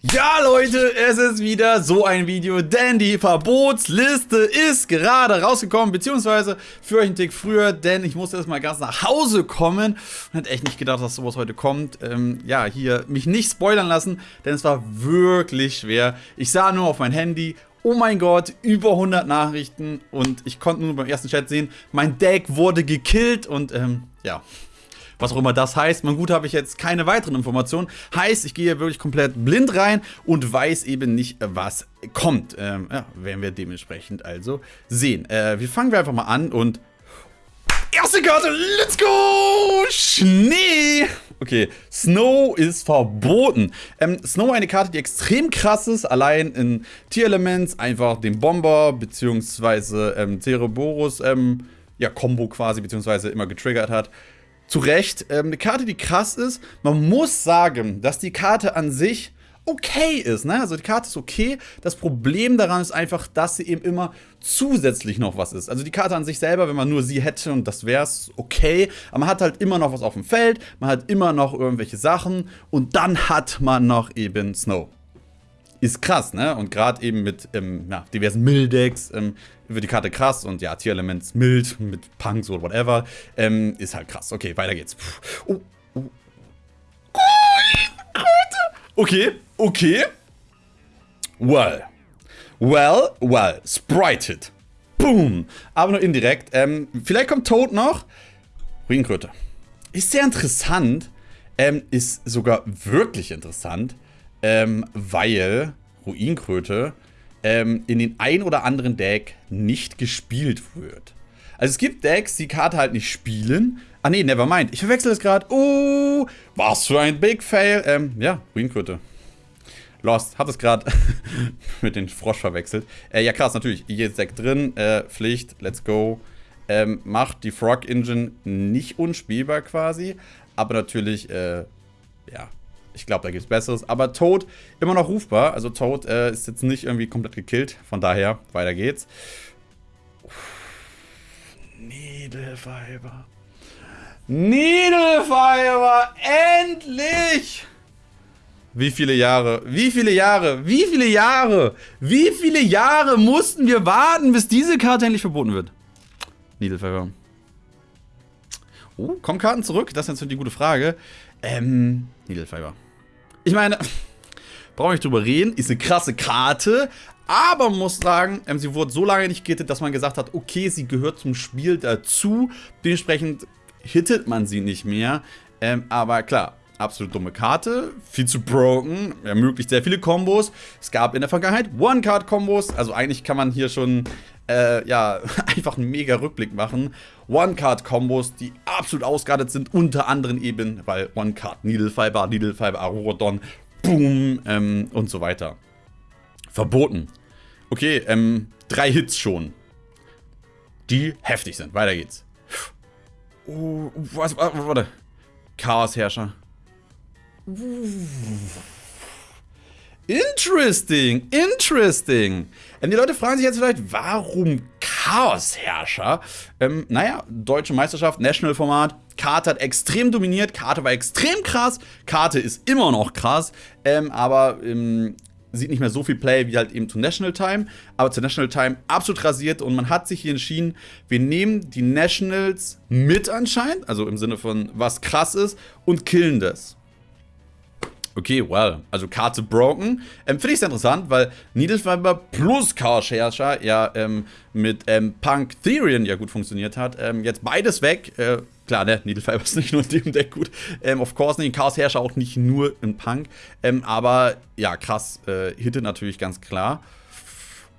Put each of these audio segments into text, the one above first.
Ja Leute, es ist wieder so ein Video, denn die Verbotsliste ist gerade rausgekommen, beziehungsweise für euch einen Tick früher, denn ich musste erstmal ganz nach Hause kommen und hätte echt nicht gedacht, dass sowas heute kommt. Ähm, ja, hier mich nicht spoilern lassen, denn es war wirklich schwer. Ich sah nur auf mein Handy, oh mein Gott, über 100 Nachrichten und ich konnte nur beim ersten Chat sehen, mein Deck wurde gekillt und ähm, ja, was auch immer das heißt. Mein gut habe ich jetzt keine weiteren Informationen. Heißt, ich gehe wirklich komplett blind rein und weiß eben nicht, was kommt. Ähm, ja, werden wir dementsprechend also sehen. Äh, wir fangen wir einfach mal an und... Erste Karte, let's go! Schnee! Okay, Snow ist verboten. Ähm, Snow eine Karte, die extrem krass ist, allein in Tier-Elements, einfach den Bomber, beziehungsweise ähm, Cereborus, ähm, ja, Combo quasi, beziehungsweise immer getriggert hat zu Recht. Ähm, eine Karte, die krass ist. Man muss sagen, dass die Karte an sich okay ist. Ne? Also die Karte ist okay. Das Problem daran ist einfach, dass sie eben immer zusätzlich noch was ist. Also die Karte an sich selber, wenn man nur sie hätte und das wäre es okay. Aber man hat halt immer noch was auf dem Feld. Man hat immer noch irgendwelche Sachen. Und dann hat man noch eben Snow ist krass, ne? Und gerade eben mit ähm, ja, diversen Mildex ähm, wird die Karte krass und ja, Tier-Elements mild mit Punks oder whatever ähm, ist halt krass. Okay, weiter geht's. Oh, oh. Okay, okay. Well. Well, well. Sprited. Boom. Aber nur indirekt. Ähm, vielleicht kommt Toad noch. Ruinkröte. Ist sehr interessant. Ähm, ist sogar wirklich interessant ähm, weil Ruinkröte ähm, in den ein oder anderen Deck nicht gespielt wird. Also es gibt Decks, die Karte halt nicht spielen. Ah nee, never mind. Ich verwechsel es gerade. Oh, was für ein Big Fail. Ähm, ja, Ruinkröte. Lost, hab es gerade mit dem Frosch verwechselt. Äh, ja krass, natürlich, jedes Deck drin, äh, Pflicht, let's go. Ähm, macht die Frog Engine nicht unspielbar quasi, aber natürlich, äh, ja, ich glaube, da gibt es Besseres. Aber Toad immer noch rufbar. Also Toad äh, ist jetzt nicht irgendwie komplett gekillt. Von daher, weiter geht's. Needlefiber. Needlefiber! Endlich! Wie viele Jahre? Wie viele Jahre? Wie viele Jahre? Wie viele Jahre mussten wir warten, bis diese Karte endlich verboten wird? Needlefiber. Oh, kommen Karten zurück? Das ist natürlich die gute Frage. Ähm, Needlefiber. Ich meine, brauche ich drüber reden, ist eine krasse Karte, aber muss sagen, ähm, sie wurde so lange nicht gehittet, dass man gesagt hat, okay, sie gehört zum Spiel dazu. Dementsprechend hittet man sie nicht mehr. Ähm, aber klar, absolut dumme Karte, viel zu broken, ermöglicht sehr viele Kombos. Es gab in der Vergangenheit One-Card-Kombos, also eigentlich kann man hier schon äh, ja, einfach einen mega Rückblick machen. One-Card-Kombos, die absolut ausgeartet sind, unter anderem eben, weil One-Card, Needlefiber, Needlefiber, Arurodon, Boom ähm, und so weiter. Verboten. Okay, ähm, drei Hits schon. Die heftig sind. Weiter geht's. Oh, was, warte. Chaosherrscher. Interesting, interesting. Ähm, die Leute fragen sich jetzt vielleicht, warum Chaosherrscher? Ähm, naja, deutsche Meisterschaft, National-Format. Karte hat extrem dominiert, Karte war extrem krass, Karte ist immer noch krass, ähm, aber ähm, sieht nicht mehr so viel Play wie halt eben zu National Time, aber zu National Time absolut rasiert und man hat sich hier entschieden, wir nehmen die Nationals mit anscheinend, also im Sinne von was krass ist und killen das. Okay, well, also Karte broken. Ähm, Finde ich sehr interessant, weil Needlefiber plus Chaos Herrscher ja ähm, mit ähm, Punk Therian ja gut funktioniert hat. Ähm, jetzt beides weg. Äh, klar, ne, Needlefiber ist nicht nur in dem Deck gut. Ähm, of course nicht. Chaos Herrscher auch nicht nur in Punk. Ähm, aber ja, krass. Äh, Hitte natürlich ganz klar.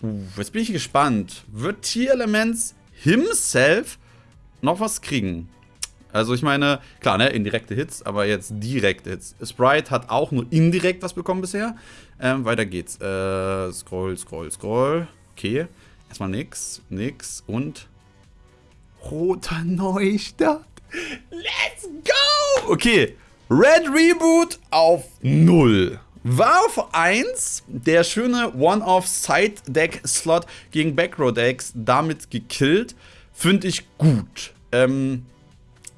Uh, jetzt bin ich gespannt. Wird Tier Elements himself noch was kriegen? Also ich meine, klar, ne, indirekte Hits, aber jetzt direkte Hits. Sprite hat auch nur indirekt was bekommen bisher. Ähm, weiter geht's. Äh, scroll, scroll, scroll. Okay. Erstmal nix, nix und roter Neustart. Let's go! Okay. Red Reboot auf 0. War auf 1 der schöne One-Off-Side-Deck-Slot gegen Backrow-Decks damit gekillt. Finde ich gut. Ähm,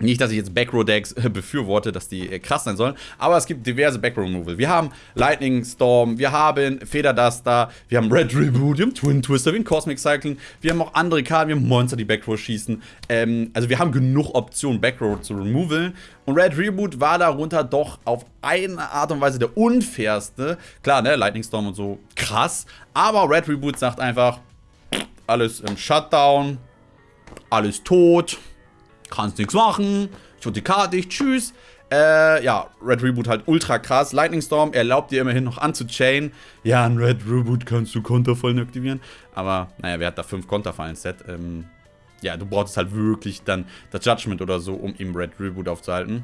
Nicht, dass ich jetzt Backrow-Decks äh, befürworte, dass die äh, krass sein sollen, aber es gibt diverse Backrow-Removal. Wir haben Lightning Storm, wir haben Federduster, wir haben Red Reboot, wir haben Twin Twister, wir haben Cosmic Cycling, wir haben auch andere Karten, wir haben Monster, die Backrow schießen. Ähm, also wir haben genug Optionen, Backrow zu removaln. Und Red Reboot war darunter doch auf eine Art und Weise der unfairste. Klar, ne, Lightning Storm und so, krass. Aber Red Reboot sagt einfach, alles im Shutdown, alles tot kannst nichts machen, ich wurde die Karte nicht, tschüss. Äh, ja, Red Reboot halt ultra krass. Lightning Storm erlaubt dir immerhin noch anzuchain. Ja, ein Red Reboot kannst du Konterfallen aktivieren. Aber, naja, wer hat da fünf Konterfallen-Set? Ähm, ja, du brauchst halt wirklich dann das Judgment oder so, um ihm Red Reboot aufzuhalten.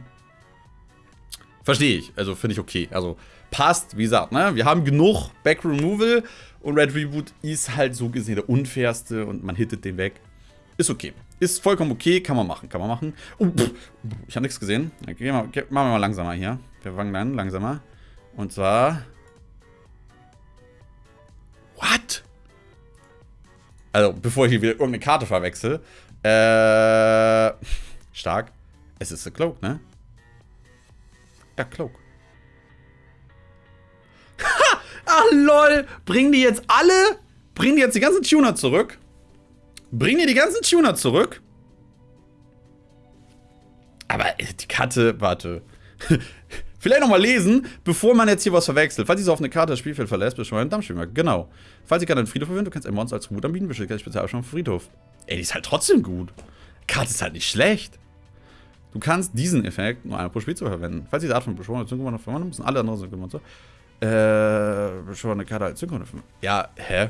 Verstehe ich. Also, finde ich okay. Also, passt, wie gesagt, ne? Wir haben genug Back Removal und Red Reboot ist halt so gesehen der unfairste und man hittet den weg. Ist okay. Ist vollkommen okay, kann man machen, kann man machen. Oh, pff, ich habe nichts gesehen. Okay, machen wir mal langsamer hier. Wir fangen dann langsamer. Und zwar... What? Also, bevor ich hier wieder irgendeine Karte verwechsel. Äh... Stark. Es ist der Cloak, ne? Ja, Cloak. Ha! Ach, lol! Bringen die jetzt alle... Bringen die jetzt die ganzen Tuner zurück? Bring dir die ganzen Tuner zurück. Aber äh, die Karte, warte. Vielleicht nochmal lesen, bevor man jetzt hier was verwechselt. Falls auf eine Karte das Spielfeld verlässt, ein Dampfschwimmer. Genau. Falls ihr gerade einen Friedhof verwendet, du kannst ein Monster als Tribut anbieten, bestellt gleich speziell schon Friedhof. Ey, die ist halt trotzdem gut. Die Karte ist halt nicht schlecht. Du kannst diesen Effekt nur einmal pro Spielzug verwenden. Falls diese Art von beschworenen Synchron noch verwandeln, müssen alle anderen Synchron-Monster äh, beschworene Karte als Synchron Ja, hä?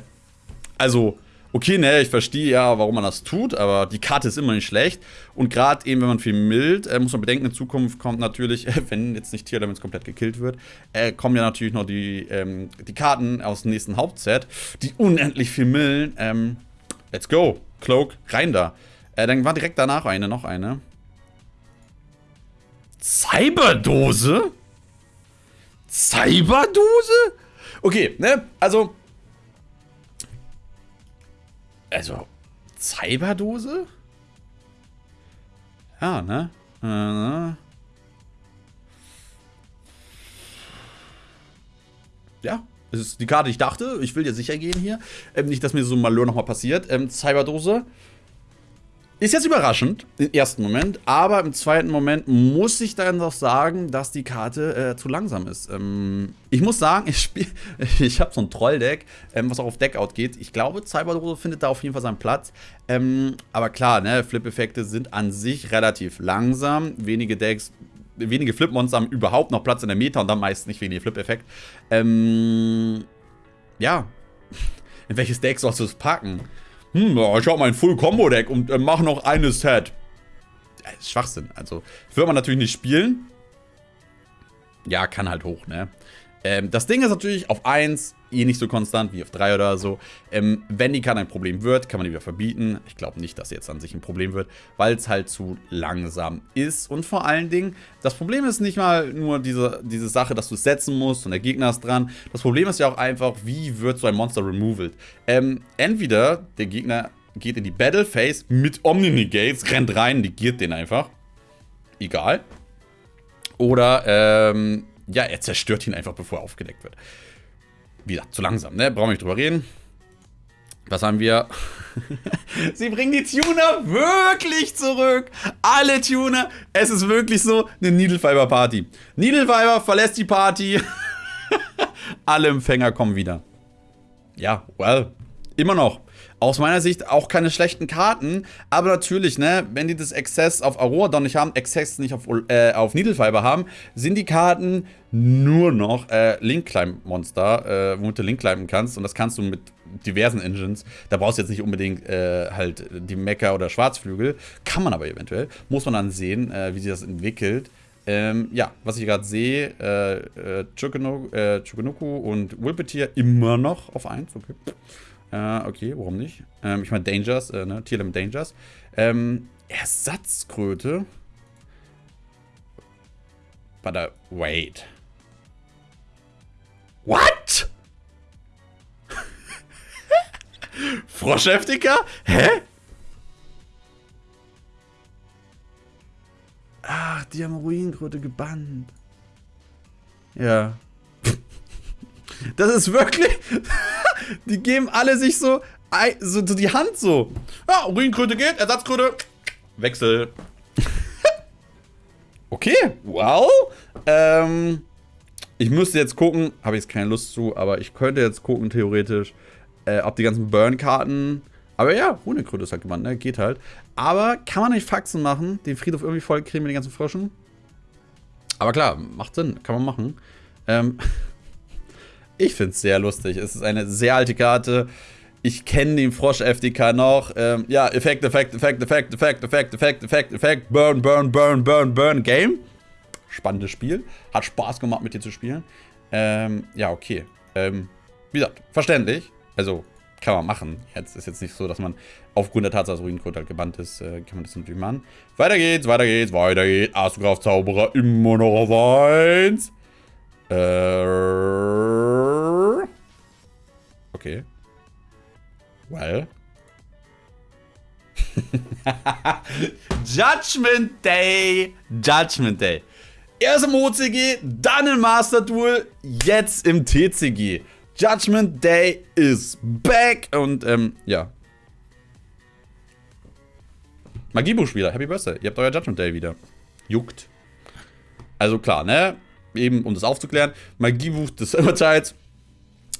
Also, okay, ne, ich verstehe ja, warum man das tut, aber die Karte ist immer nicht schlecht. Und gerade eben, wenn man viel mild, äh, muss man bedenken, in Zukunft kommt natürlich, wenn jetzt nicht Tierlements komplett gekillt wird, äh, kommen ja natürlich noch die, ähm, die Karten aus dem nächsten Hauptset, die unendlich viel millen. Ähm, let's go. Cloak, rein da. Äh, dann war direkt danach eine, noch eine. Cyberdose? Cyberdose? Okay, ne, also also, Cyberdose? Ja, ne? Äh, ja, es ist die Karte, die ich dachte. Ich will dir sicher gehen hier. Ähm, nicht, dass mir so ein Malheur nochmal passiert. Ähm, Cyberdose. Ist jetzt überraschend im ersten Moment, aber im zweiten Moment muss ich dann doch sagen, dass die Karte äh, zu langsam ist. Ähm, ich muss sagen, ich spiele, ich habe so ein Trolldeck, ähm, was auch auf Deckout geht. Ich glaube, Cyberdose findet da auf jeden Fall seinen Platz. Ähm, aber klar, ne, Flip-Effekte sind an sich relativ langsam. Wenige Decks, wenige Flip-Monster haben überhaupt noch Platz in der Meta und dann meist nicht wegen Flip-Effekt. Ähm, ja, in welches Deck sollst du es packen? Hm, ich habe mein Full-Combo-Deck und äh, mache noch eine Set. Ja, Schwachsinn. Also, wird man natürlich nicht spielen. Ja, kann halt hoch, ne? Ähm, das Ding ist natürlich auf 1 eh nicht so konstant wie auf 3 oder so. Ähm, wenn die Karte ein Problem wird, kann man die wieder verbieten. Ich glaube nicht, dass sie jetzt an sich ein Problem wird, weil es halt zu langsam ist. Und vor allen Dingen, das Problem ist nicht mal nur diese, diese Sache, dass du es setzen musst und der Gegner ist dran. Das Problem ist ja auch einfach, wie wird so ein Monster removed? Ähm, entweder der Gegner geht in die Battle Phase mit Omni-Negates, rennt rein, negiert den einfach. Egal. Oder, ähm, ja, er zerstört ihn einfach, bevor er aufgedeckt wird. Wie gesagt, zu langsam, ne? Brauchen wir nicht drüber reden. Was haben wir? Sie bringen die Tuner wirklich zurück. Alle Tuner. Es ist wirklich so eine Needlefiber Party. Needlefiber verlässt die Party. Alle Empfänger kommen wieder. Ja, well, immer noch aus meiner Sicht auch keine schlechten Karten, aber natürlich, ne, wenn die das Access auf Aurora nicht haben, Access nicht auf, äh, auf Needlefiber haben, sind die Karten nur noch äh, Link-Climb-Monster, äh, womit du Link climben kannst und das kannst du mit diversen Engines. Da brauchst du jetzt nicht unbedingt äh, halt die Mecha oder Schwarzflügel, kann man aber eventuell. Muss man dann sehen, äh, wie sich das entwickelt. Ähm, ja, was ich gerade sehe, äh, äh, Chukunuku äh, und Wilpeteer immer noch auf 1, okay. Äh, okay, warum nicht? Ähm, ich meine Dangers, äh, ne? Tierlim Dangers. Ähm, Ersatzkröte. But, uh, wait. What? Froschheftiger? Hä? die haben Ruinenkröte gebannt. Ja. Das ist wirklich. die geben alle sich so, so, die Hand so. Ja, Ruinenkröte geht, Ersatzkröte. Wechsel. okay, wow. Ähm, ich müsste jetzt gucken, habe ich jetzt keine Lust zu, aber ich könnte jetzt gucken, theoretisch, äh, ob die ganzen Burn-Karten. Aber ja, Ruinenkröte ist halt gemeint, ne? Geht halt. Aber kann man nicht Faxen machen, den Friedhof irgendwie voll kriegen mit den ganzen Fröschen? Aber klar, macht Sinn, kann man machen. Ähm, ich finde es sehr lustig. Es ist eine sehr alte Karte. Ich kenne den Frosch-FDK noch. Ähm, ja, Effekt, Effekt, Effekt, Effekt, Effekt, Effekt, Effekt, Effekt, Effekt, Burn, Burn, Burn, Burn, Burn, Game. Spannendes Spiel. Hat Spaß gemacht, mit dir zu spielen. Ähm, ja, okay. Ähm, wie gesagt, verständlich. Also, kann man machen. Jetzt ist jetzt nicht so, dass man aufgrund der Tatsache, dass Ruinencode halt gebannt ist, äh, kann man das natürlich machen. Weiter geht's, weiter geht's, weiter geht's. Astrograph Zauberer immer noch auf 1. Äh. Okay. Well. Judgment Day. Judgment Day. Erst im OCG, dann im Master Duel, jetzt im TCG. Judgment Day is back. Und ähm, ja. Magiebuchspieler, Happy Birthday. Ihr habt euer Judgment Day wieder. Juckt. Also klar, ne? Eben, um das aufzuklären. Magiebuch des Urteils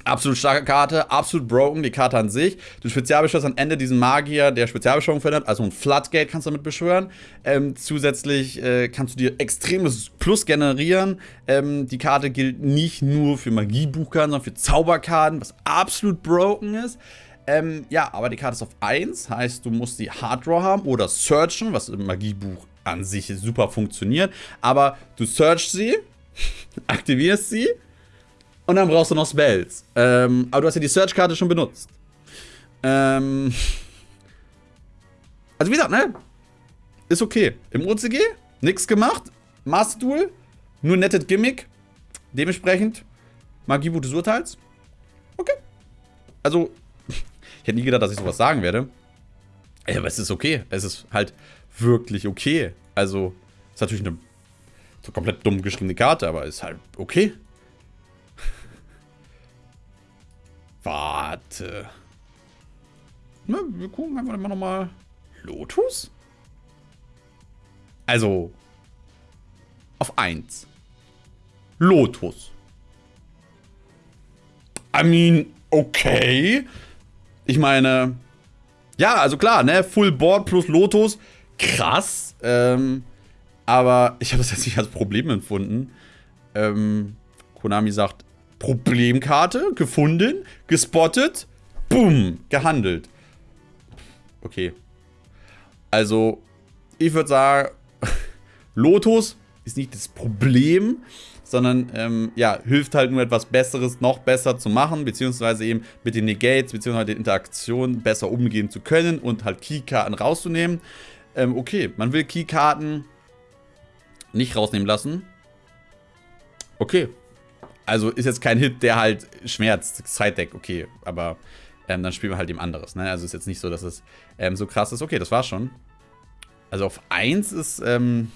Absolut starke Karte, absolut broken, die Karte an sich. Du spezialbeschwörst am Ende diesen Magier, der Spezialbeschwörung verändert, also ein Floodgate kannst du damit beschwören. Ähm, zusätzlich äh, kannst du dir extremes Plus generieren. Ähm, die Karte gilt nicht nur für Magiebuchkarten, sondern für Zauberkarten, was absolut broken ist. Ähm, ja, aber die Karte ist auf 1, heißt, du musst die Hard Draw haben oder Searchen, was im Magiebuch an sich super funktioniert. Aber du searchst sie, aktivierst sie und dann brauchst du noch Spells. Ähm, aber du hast ja die Search-Karte schon benutzt. Ähm. Also wie gesagt, ne? Ist okay. Im OCG, nichts gemacht. Master Duel, nur nettes Gimmick. Dementsprechend, Magiebuch des Urteils. Okay. Also, ich hätte nie gedacht, dass ich sowas sagen werde. Aber es ist okay. Es ist halt wirklich okay. Also, ist natürlich eine so komplett dumm geschriebene Karte, aber ist halt okay. Warte. Na, wir gucken einfach immer nochmal. Lotus? Also. Auf 1. Lotus. I mean, okay. Ich meine. Ja, also klar, ne? Full Board plus Lotus. Krass. Ähm, aber ich habe das jetzt nicht als Problem empfunden. Ähm, Konami sagt, Problemkarte gefunden, gespottet, boom, gehandelt. Okay. Also, ich würde sagen, Lotus ist nicht das Problem, sondern ähm, ja, hilft halt nur etwas Besseres noch besser zu machen, beziehungsweise eben mit den Negates, beziehungsweise den Interaktionen besser umgehen zu können und halt Keykarten rauszunehmen. Ähm, okay, man will Keykarten nicht rausnehmen lassen. Okay, also ist jetzt kein Hit, der halt schmerzt. Side-Deck, okay. Aber ähm, dann spielen wir halt eben anderes. Ne? Also ist jetzt nicht so, dass es ähm, so krass ist. Okay, das war's schon. Also auf 1 ist, ähm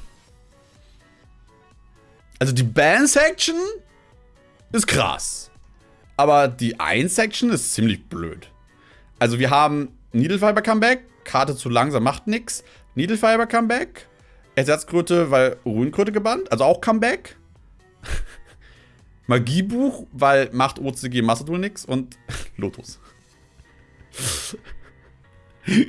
Also die Band-Section ist krass. Aber die 1-Section ist ziemlich blöd. Also wir haben Needlefiber Comeback, Karte zu langsam macht nix. Needlefiber Comeback, Ersatzkröte, weil Ruhenkröte gebannt, also auch Comeback. Magiebuch, weil macht OCG Massadul nix und Lotus.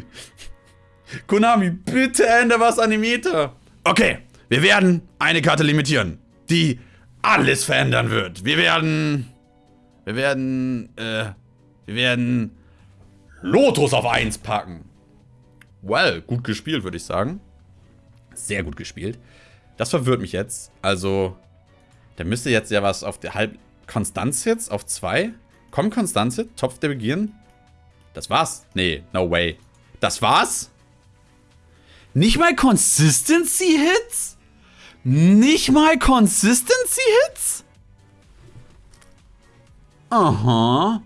Konami, bitte ändere was an dem Meter. Okay, wir werden eine Karte limitieren, die alles verändern wird. Wir werden. Wir werden. Äh, wir werden. Lotus auf 1 packen. Well, gut gespielt, würde ich sagen. Sehr gut gespielt. Das verwirrt mich jetzt. Also, da müsste jetzt ja was auf der halb... Konstanz jetzt auf 2? Komm, Konstanz jetzt? Topf der Begieren? Das war's? Nee, no way. Das war's? Nicht mal Consistency-Hits? Nicht mal Consistency-Hits? Aha.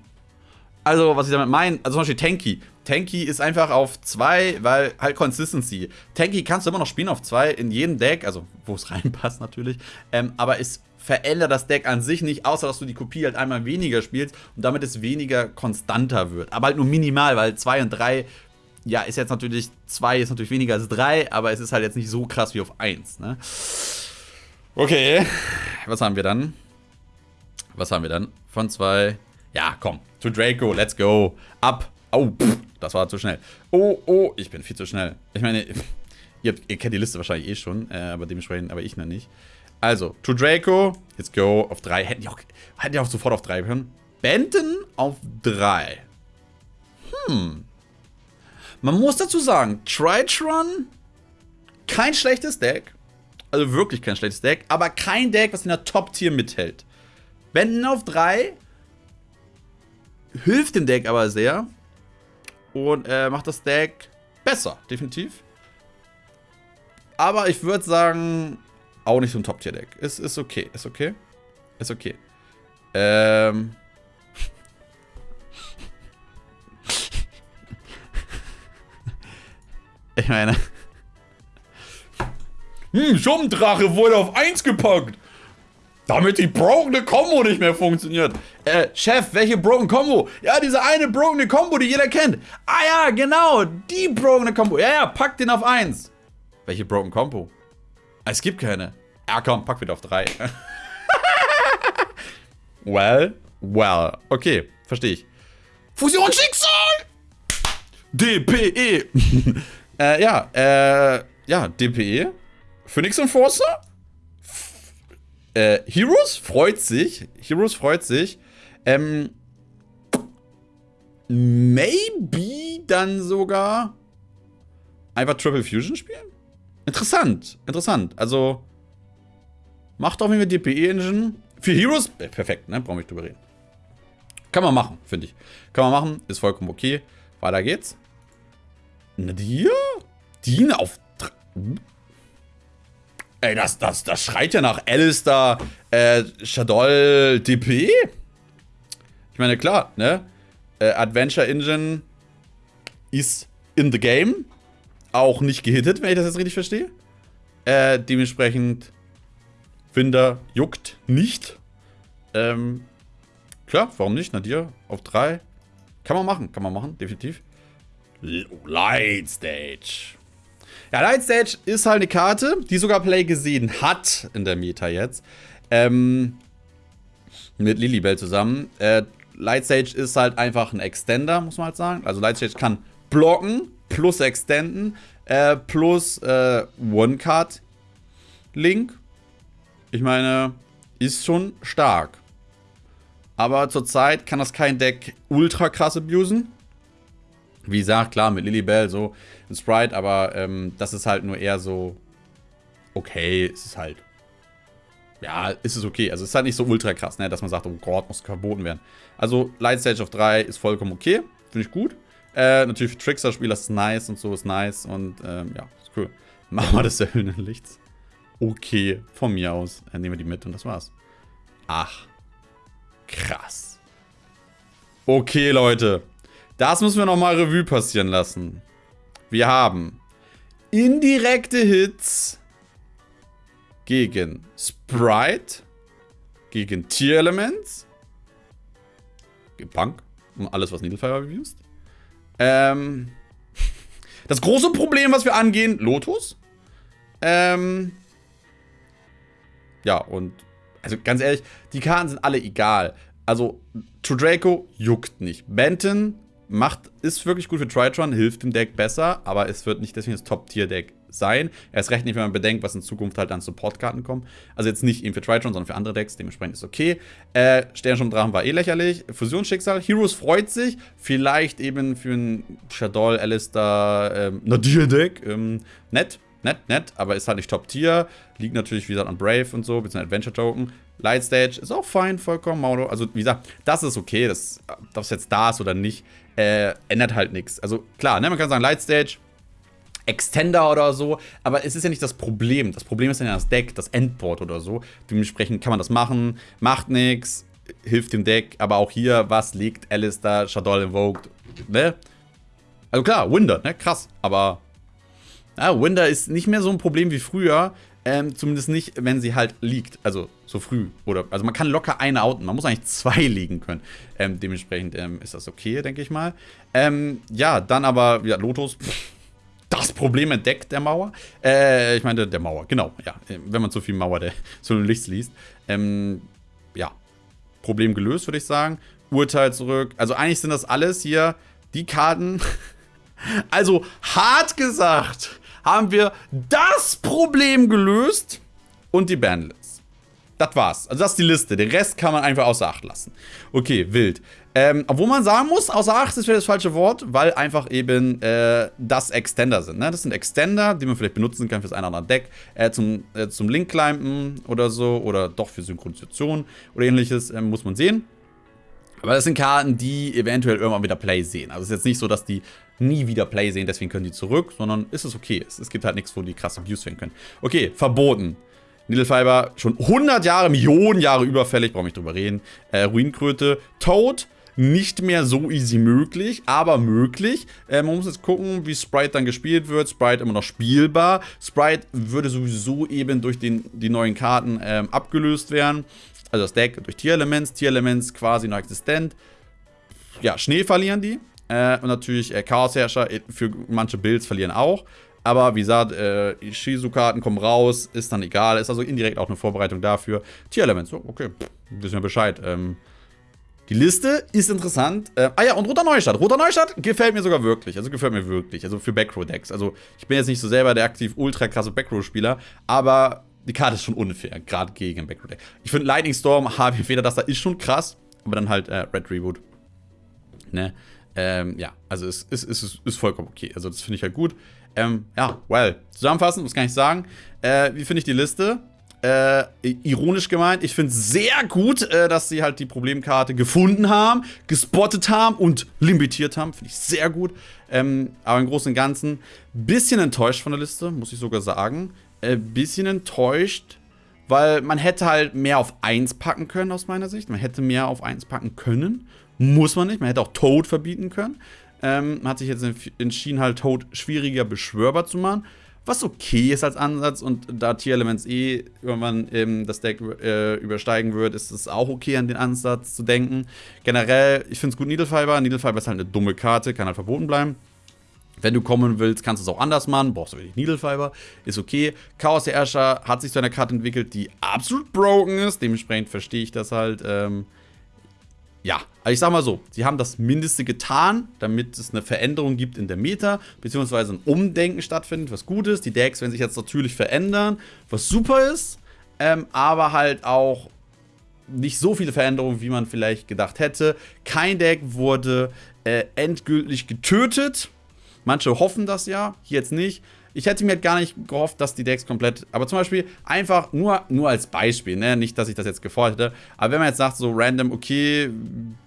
Also, was ich damit meine, also zum Beispiel Tanky. Tanky ist einfach auf 2, weil halt Consistency. Tanky kannst du immer noch spielen auf 2 in jedem Deck, also wo es reinpasst natürlich. Ähm, aber es verändert das Deck an sich nicht, außer dass du die Kopie halt einmal weniger spielst und damit es weniger konstanter wird. Aber halt nur minimal, weil 2 und 3, ja, ist jetzt natürlich, 2 ist natürlich weniger als 3, aber es ist halt jetzt nicht so krass wie auf 1, ne? Okay, was haben wir dann? Was haben wir dann? Von 2, ja, komm, zu Draco, let's go, ab. Oh, pff, das war zu schnell. Oh, oh, ich bin viel zu schnell. Ich meine, ihr, ihr kennt die Liste wahrscheinlich eh schon, äh, aber dementsprechend, aber ich noch nicht. Also, to Draco, let's go, auf 3. Hätten die auch, hätten die auch sofort auf 3 können. Benton auf 3. Hm. Man muss dazu sagen, Tritron, kein schlechtes Deck. Also wirklich kein schlechtes Deck, aber kein Deck, was in der Top-Tier mithält. Benton auf 3 hilft dem Deck aber sehr und äh, macht das Deck besser, definitiv. Aber ich würde sagen, auch nicht so ein Top-Tier-Deck. Ist, ist okay, ist okay. Ist okay. Ähm. ich meine. Hm, Schumdrache wurde auf 1 gepackt. Damit die Broken Combo nicht mehr funktioniert. Äh, Chef, welche Broken Combo? Ja, diese eine Broken Combo, die jeder kennt. Ah ja, genau, die Broken Combo. Ja, ja, pack den auf 1. Welche Broken Combo? Es gibt keine. Ja, komm, pack wieder auf 3. well, well. Okay, verstehe ich. Fusionsschicksal! DPE. äh, ja, äh, ja, DPE. Phoenix Enforcer? Äh, Heroes freut sich. Heroes freut sich. Ähm, maybe dann sogar einfach Triple Fusion spielen? Interessant, interessant. Also, macht auf jeden Fall DPE-Engine. Für Heroes, äh, perfekt, ne? Brauchen wir nicht drüber reden. Kann man machen, finde ich. Kann man machen, ist vollkommen okay. Weiter geht's. Nadir? Dean auf... Ey, das, das, das schreit ja nach Alistair, äh, Shadol, DP. Ich meine, klar, ne? Äh, Adventure Engine ist in the game. Auch nicht gehittet, wenn ich das jetzt richtig verstehe. Äh, dementsprechend, Winder juckt nicht. Ähm, klar, warum nicht? Nadir auf 3. Kann man machen, kann man machen, definitiv. Light Stage. Ja, Light Stage ist halt eine Karte, die sogar Play gesehen hat in der Meta jetzt. Ähm, mit Lilibell zusammen. Äh, Light Stage ist halt einfach ein Extender, muss man halt sagen. Also Light Stage kann blocken, plus extenden, äh, plus äh, One-Card-Link. Ich meine, ist schon stark. Aber zurzeit kann das kein Deck ultra krass abusen. Wie gesagt, klar, mit Lilibell so ein Sprite, aber ähm, das ist halt nur eher so okay, es ist halt ja, ist es okay. Also es ist halt nicht so ultra krass, ne, dass man sagt, oh Gott, muss verboten werden. Also Light Stage auf 3 ist vollkommen okay, finde ich gut. Äh, natürlich für Trickster-Spieler ist nice und so ist nice und ähm, ja, ist cool. Machen wir das der Lichts. Okay, von mir aus. Dann nehmen wir die mit und das war's. Ach, krass. Okay, Leute. Das müssen wir nochmal Revue passieren lassen. Wir haben indirekte Hits gegen Sprite, gegen Tier Elements, gegen Punk und alles, was Needlefire abused. Ähm, das große Problem, was wir angehen, Lotus. Ähm, ja, und also ganz ehrlich, die Karten sind alle egal. Also, True Draco juckt nicht. Benton macht, ist wirklich gut für Tritron, hilft dem Deck besser, aber es wird nicht deswegen das Top-Tier-Deck sein. Erst recht nicht, wenn man bedenkt, was in Zukunft halt an Support-Karten kommen. Also jetzt nicht eben für Tritron, sondern für andere Decks, dementsprechend ist okay. Äh, Sternschirmdrachen war eh lächerlich. Fusionsschicksal, Heroes freut sich, vielleicht eben für ein Shadol, Alistair, ähm, Nadir-Deck, ähm, nett. Nett, nett, aber ist halt nicht Top-Tier. Liegt natürlich, wie gesagt, an Brave und so, bisschen Adventure-Token. Light Stage ist auch fein, vollkommen, Mauro. Also, wie gesagt, das ist okay, das, ob es jetzt da ist oder nicht äh, ändert halt nichts. Also klar, ne, man kann sagen, Lightstage, Extender oder so, aber es ist ja nicht das Problem. Das Problem ist ja das Deck, das Endboard oder so. Dementsprechend kann man das machen, macht nichts, hilft dem Deck, aber auch hier, was liegt Alistair, Shadow Invoked, ne? Also klar, Winder, ne? Krass. Aber ja, Winder ist nicht mehr so ein Problem wie früher. Ähm, zumindest nicht, wenn sie halt liegt. Also so früh. Oder, also man kann locker eine outen. Man muss eigentlich zwei liegen können. Ähm, dementsprechend ähm, ist das okay, denke ich mal. Ähm, ja, dann aber, ja, Lotus. Pff, das Problem entdeckt der Mauer. Äh, ich meine, der Mauer, genau. Ja, wenn man zu viel Mauer der so Lichts liest. Ähm, ja, Problem gelöst, würde ich sagen. Urteil zurück. Also eigentlich sind das alles hier die Karten. also hart gesagt haben wir das Problem gelöst und die Bandlist. Das war's. Also das ist die Liste. Den Rest kann man einfach außer Acht lassen. Okay, wild. Ähm, obwohl man sagen muss, außer Acht ist vielleicht das falsche Wort, weil einfach eben äh, das Extender sind. Ne? Das sind Extender, die man vielleicht benutzen kann fürs ein oder andere Deck, äh, zum, äh, zum Link-Climpen oder so, oder doch für Synchronisation oder ähnliches, äh, muss man sehen. Aber das sind Karten, die eventuell irgendwann wieder Play sehen. Also es ist jetzt nicht so, dass die nie wieder Play sehen, deswegen können die zurück, sondern ist es okay. Es, es gibt halt nichts, wo die krass abused werden können. Okay, verboten. Needlefiber, schon 100 Jahre, Millionen Jahre überfällig, brauche ich drüber reden. Äh, Ruinkröte, Toad, nicht mehr so easy möglich, aber möglich. Äh, man muss jetzt gucken, wie Sprite dann gespielt wird. Sprite immer noch spielbar. Sprite würde sowieso eben durch den, die neuen Karten ähm, abgelöst werden. Also das Deck durch Tierelements. Tierelements quasi noch existent. Ja, Schnee verlieren die. Äh, und natürlich äh, Chaosherrscher äh, für manche Builds verlieren auch. Aber wie gesagt, äh, Shizu-Karten kommen raus, ist dann egal. Ist also indirekt auch eine Vorbereitung dafür. Tierelements, so, okay, wissen wir Bescheid. Ähm, die Liste ist interessant. Äh, ah ja, und Roter Neustadt. Roter Neustadt gefällt mir sogar wirklich. Also gefällt mir wirklich. Also für Backrow-Decks. Also ich bin jetzt nicht so selber der aktiv ultra krasse Backrow-Spieler, aber die Karte ist schon unfair, gerade gegen Backrow-Deck. Ich finde Lightning Storm, HW Feder, das da ist schon krass, aber dann halt äh, Red Reboot. Ne? Ähm, ja, also es ist, ist, ist, ist vollkommen okay. Also das finde ich halt gut. Ähm, ja, well. Zusammenfassend, muss gar nicht sagen. Äh, wie finde ich die Liste? Äh, ironisch gemeint, ich finde es sehr gut, äh, dass sie halt die Problemkarte gefunden haben, gespottet haben und limitiert haben. Finde ich sehr gut. Ähm, aber im Großen und Ganzen bisschen enttäuscht von der Liste, muss ich sogar sagen. Äh, bisschen enttäuscht, weil man hätte halt mehr auf 1 packen können, aus meiner Sicht. Man hätte mehr auf 1 packen können. Muss man nicht. Man hätte auch Toad verbieten können. Ähm, man hat sich jetzt entschieden, halt Toad schwieriger beschwörbar zu machen was okay ist als Ansatz und da Tier-Elements eh irgendwann ähm, das Deck äh, übersteigen wird, ist es auch okay, an den Ansatz zu denken. Generell, ich finde es gut Needlefiber. Needlefiber ist halt eine dumme Karte, kann halt verboten bleiben. Wenn du kommen willst, kannst du es auch anders machen. Brauchst du wirklich Needlefiber. Ist okay. Chaos der Herrscher hat sich zu einer Karte entwickelt, die absolut broken ist. Dementsprechend verstehe ich das halt. Ähm, ja, also ich sag mal so, sie haben das Mindeste getan, damit es eine Veränderung gibt in der Meta, beziehungsweise ein Umdenken stattfindet, was gut ist. Die Decks werden sich jetzt natürlich verändern, was super ist, ähm, aber halt auch nicht so viele Veränderungen, wie man vielleicht gedacht hätte. Kein Deck wurde äh, endgültig getötet. Manche hoffen das ja, jetzt nicht. Ich hätte mir gar nicht gehofft, dass die Decks komplett. Aber zum Beispiel einfach nur, nur als Beispiel, ne? Nicht, dass ich das jetzt gefordert hätte. Aber wenn man jetzt sagt, so random, okay,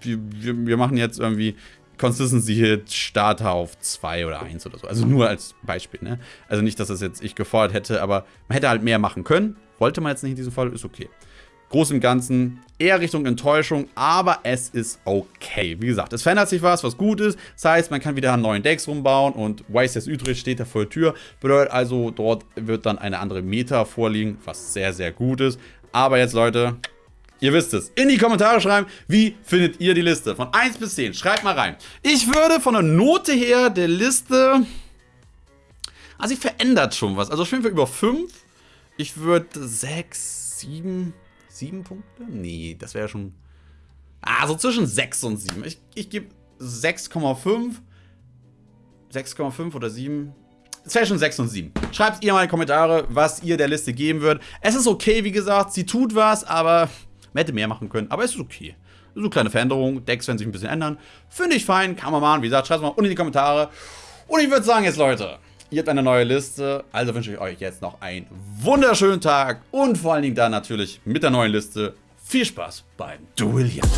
wir, wir, wir machen jetzt irgendwie Consistency Hit Starter auf 2 oder 1 oder so. Also nur als Beispiel, ne? Also nicht, dass das jetzt ich gefordert hätte, aber man hätte halt mehr machen können. Wollte man jetzt nicht in diesem Fall, ist okay. Groß im Ganzen eher Richtung Enttäuschung, aber es ist okay. Wie gesagt, es verändert sich was, was gut ist. Das heißt, man kann wieder an neuen Decks rumbauen und YCS Utrecht steht da vor der Tür. Bedeutet also, dort wird dann eine andere Meta vorliegen, was sehr, sehr gut ist. Aber jetzt, Leute, Ihr wisst es. In die Kommentare schreiben, wie findet ihr die Liste? Von 1 bis 10. Schreibt mal rein. Ich würde von der Note her der Liste... Also sie verändert schon was. Also auf jeden Fall über 5. Ich würde 6, 7... Sieben Punkte? Nee, das wäre schon... Ah, so zwischen 6 und 7. Ich, ich gebe 6,5. 6,5 oder 7. Es wäre schon 6 und 7. Schreibt ihr mal in die Kommentare, was ihr der Liste geben würdet. Es ist okay, wie gesagt, sie tut was, aber man hätte mehr machen können. Aber es ist okay. So eine kleine Veränderung. Decks werden sich ein bisschen ändern. Finde ich fein, kann man machen. Wie gesagt, schreibt es mal unten in die Kommentare. Und ich würde sagen jetzt, Leute, Ihr habt eine neue Liste, also wünsche ich euch jetzt noch einen wunderschönen Tag und vor allen Dingen dann natürlich mit der neuen Liste viel Spaß beim Duellieren.